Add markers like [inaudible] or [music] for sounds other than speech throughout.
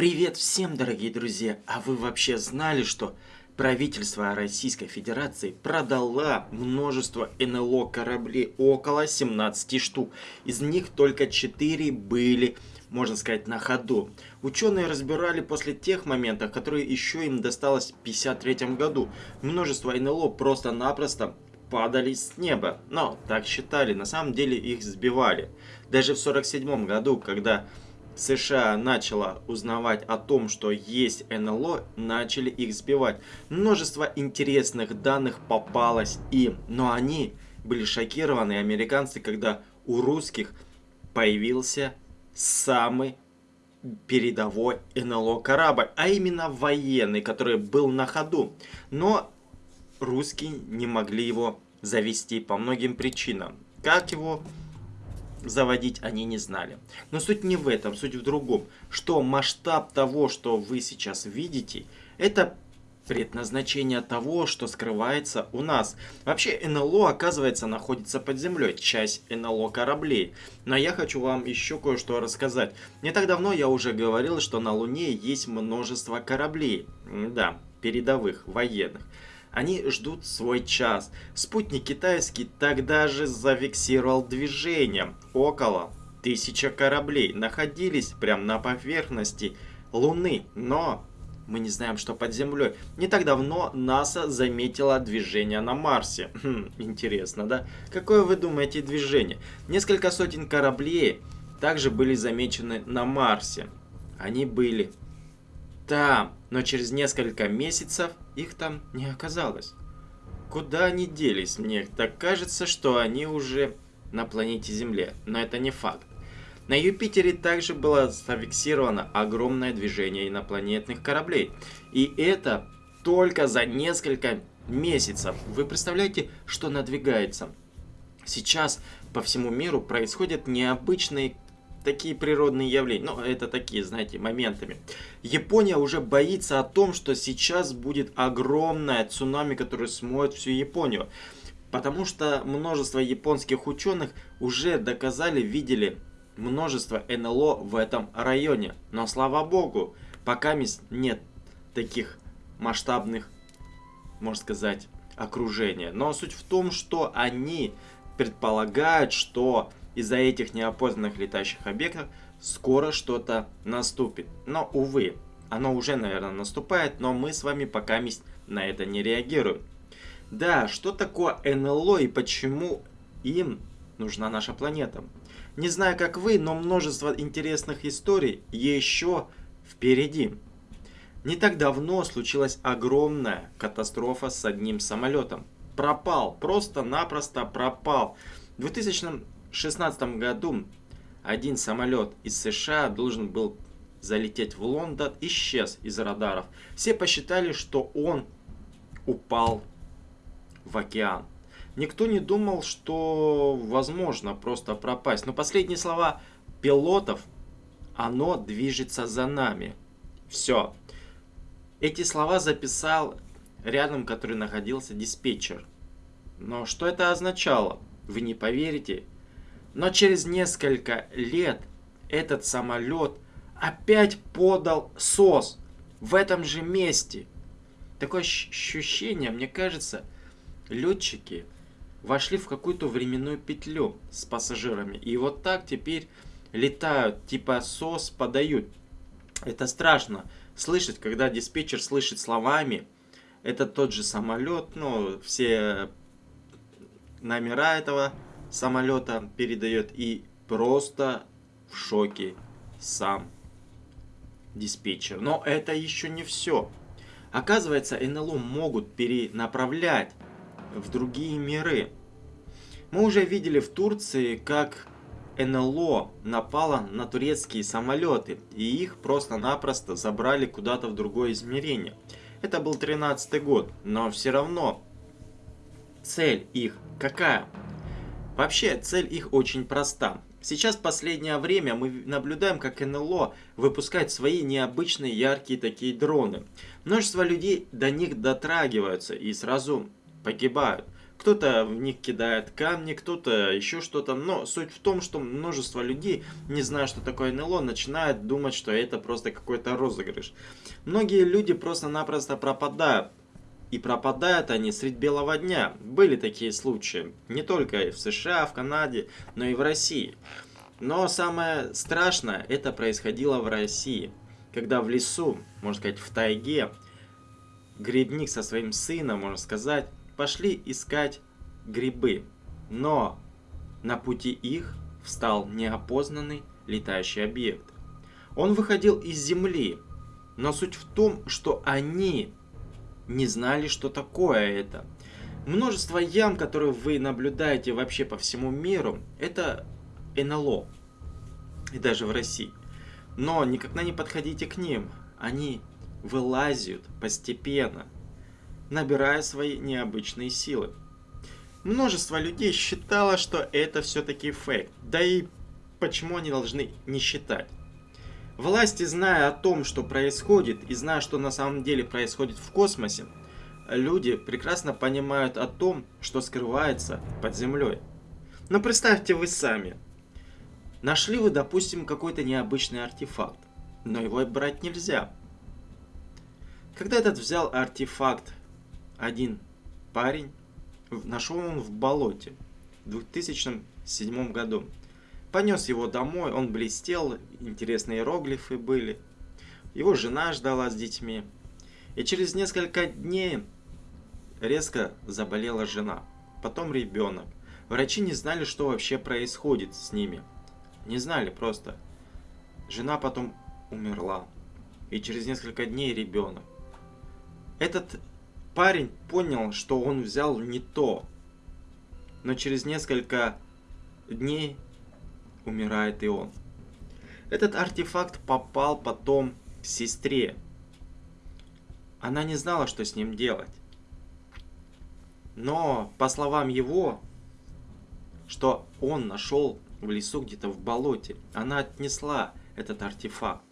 Привет всем, дорогие друзья! А вы вообще знали, что правительство Российской Федерации продало множество НЛО кораблей, около 17 штук. Из них только 4 были, можно сказать, на ходу. Ученые разбирали после тех моментов, которые еще им досталось в 1953 году. Множество НЛО просто-напросто падали с неба. Но так считали, на самом деле их сбивали. Даже в 1947 году, когда США начала узнавать о том, что есть НЛО, начали их сбивать. Множество интересных данных попалось им, но они были шокированы, американцы, когда у русских появился самый передовой НЛО корабль, а именно военный, который был на ходу. Но русские не могли его завести по многим причинам. Как его заводить они не знали. Но суть не в этом, суть в другом. Что масштаб того, что вы сейчас видите, это предназначение того, что скрывается у нас. Вообще НЛО, оказывается, находится под землей, часть НЛО кораблей. Но я хочу вам еще кое-что рассказать. Не так давно я уже говорил, что на Луне есть множество кораблей. Да, передовых, военных. Они ждут свой час. Спутник китайский тогда же зафиксировал движение. Около тысяча кораблей находились прямо на поверхности Луны. Но мы не знаем, что под землей. Не так давно НАСА заметила движение на Марсе. [laughs] Хм, интересно, да? Какое вы думаете движение? Несколько сотен кораблей также были замечены на Марсе. Они были там, но через несколько месяцев их там не оказалось. Куда они делись? Мне так кажется, что они уже на планете Земле, но это не факт. На Юпитере также было зафиксировано огромное движение инопланетных кораблей. И это только за несколько месяцев. Вы представляете, что надвигается? Сейчас по всему миру происходят необычные такие природные явления. Ну, это такие, знаете, моментами. Япония уже боится о том, что сейчас будет огромное цунами, которое смоет всю Японию. Потому что множество японских ученых уже доказали, видели множество НЛО в этом районе. Но слава богу, пока нет таких масштабных, можно сказать, окружения. Но суть в том, что они предполагают, что из-за этих неопознанных летающих объектов скоро что-то наступит. Но, увы, оно уже, наверное, наступает, но мы с вами пока на это не реагируем. Да, что такое НЛО и почему им нужна наша планета? Не знаю, как вы, но множество интересных историй еще впереди. Не так давно случилась огромная катастрофа с одним самолетом. Пропал, просто-напросто пропал. В 2000 2016 году один самолет из США должен был залететь в Лондон, исчез из радаров. Все посчитали, что он упал в океан. Никто не думал, что возможно просто пропасть. Но последние слова пилотов, оно движется за нами. Все. Эти слова записал рядом, который находился диспетчер. Но что это означало? Вы не поверите, но через несколько лет этот самолет опять подал СОС в этом же месте. Такое ощущение, мне кажется, летчики вошли в какую-то временную петлю с пассажирами. И вот так теперь летают, типа СОС подают. Это страшно слышать, когда диспетчер слышит словами, это тот же самолет, ну, все номера этого самолета передает и просто в шоке сам диспетчер. Но это еще не все. Оказывается, НЛО могут перенаправлять в другие миры. Мы уже видели в Турции, как НЛО напало на турецкие самолеты, и их просто-напросто забрали куда-то в другое измерение. Это был 13 год, но все равно цель их какая? Вообще, цель их очень проста. Сейчас в последнее время мы наблюдаем, как НЛО выпускает свои необычные яркие такие дроны. Множество людей до них дотрагиваются и сразу погибают. Кто-то в них кидает камни, кто-то еще что-то. Но суть в том, что множество людей, не зная, что такое НЛО, начинают думать, что это просто какой-то розыгрыш. Многие люди просто-напросто пропадают. И пропадают они средь белого дня. Были такие случаи. Не только в США, в Канаде, но и в России. Но самое страшное, это происходило в России. Когда в лесу, можно сказать в тайге, грибник со своим сыном, можно сказать, пошли искать грибы. Но на пути их встал неопознанный летающий объект. Он выходил из земли, но суть в том, что они не знали, что такое это. Множество ям, которые вы наблюдаете вообще по всему миру, это НЛО. И даже в России. Но никогда не подходите к ним. Они вылазят постепенно, набирая свои необычные силы. Множество людей считало, что это все-таки фейк. Да и почему они должны не считать? Власти, зная о том, что происходит, и зная, что на самом деле происходит в космосе, люди прекрасно понимают о том, что скрывается под землей. Но представьте вы сами. Нашли вы, допустим, какой-то необычный артефакт, но его брать нельзя. Когда этот взял артефакт один парень, нашел он в болоте в 2007 году. Понес его домой, он блестел, интересные иероглифы были. Его жена ждала с детьми. И через несколько дней резко заболела жена, потом ребенок. Врачи не знали, что вообще происходит с ними. Не знали просто. Жена потом умерла. И через несколько дней ребенок. Этот парень понял, что он взял не то. Но через несколько дней умирает и он. Этот артефакт попал потом к сестре. Она не знала, что с ним делать. Но, по словам его, что он нашел в лесу где-то в болоте, она отнесла этот артефакт.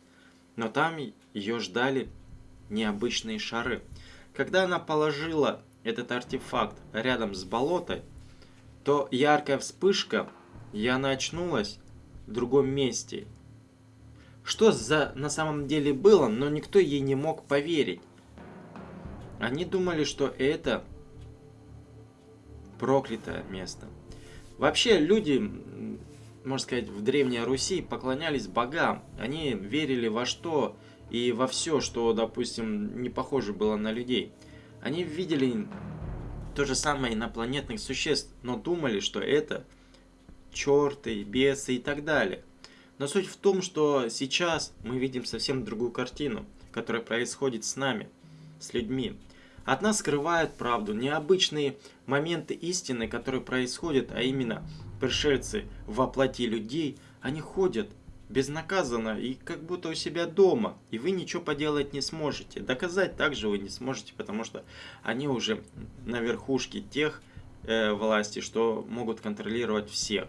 Но там ее ждали необычные шары. Когда она положила этот артефакт рядом с болотой, то яркая вспышка, и она очнулась в другом месте. Что за на самом деле было, но никто ей не мог поверить. Они думали, что это проклятое место. Вообще люди, можно сказать, в Древней Руси поклонялись богам. Они верили во что и во все, что, допустим, не похоже было на людей. Они видели то же самое инопланетных существ, но думали, что это черты, бесы и так далее. Но суть в том, что сейчас мы видим совсем другую картину, которая происходит с нами, с людьми. От нас скрывают правду, необычные моменты истины, которые происходят, а именно пришельцы во плоти людей, они ходят безнаказанно и как будто у себя дома, и вы ничего поделать не сможете. Доказать также вы не сможете, потому что они уже на верхушке тех э, власти, что могут контролировать всех.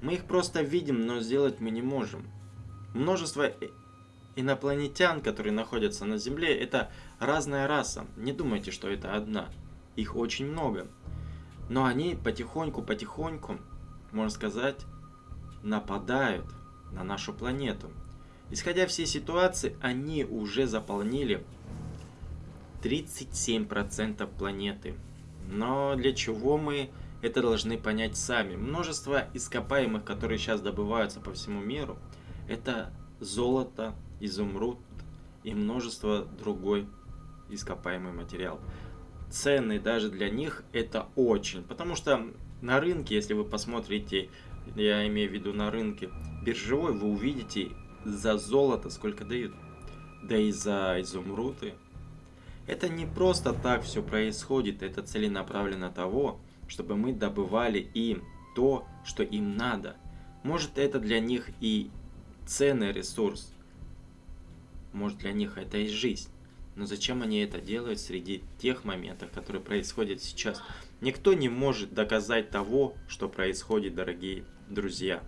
Мы их просто видим, но сделать мы не можем. Множество инопланетян, которые находятся на Земле, это разная раса. Не думайте, что это одна. Их очень много. Но они потихоньку-потихоньку, можно сказать, нападают на нашу планету. Исходя всей ситуации, они уже заполнили 37% планеты. Но для чего мы это должны понять сами? Множество ископаемых, которые сейчас добываются по всему миру, это золото, изумруд и множество другой ископаемый материал. Цены даже для них это очень, потому что на рынке, если вы посмотрите я имею в виду на рынке биржевой, вы увидите за золото сколько дают. Да и за изумруды. Это не просто так все происходит, это целенаправленно того, чтобы мы добывали им то, что им надо. Может это для них и ценный ресурс, может для них это и жизнь. Но зачем они это делают среди тех моментов, которые происходят сейчас? Никто не может доказать того, что происходит, дорогие друзья.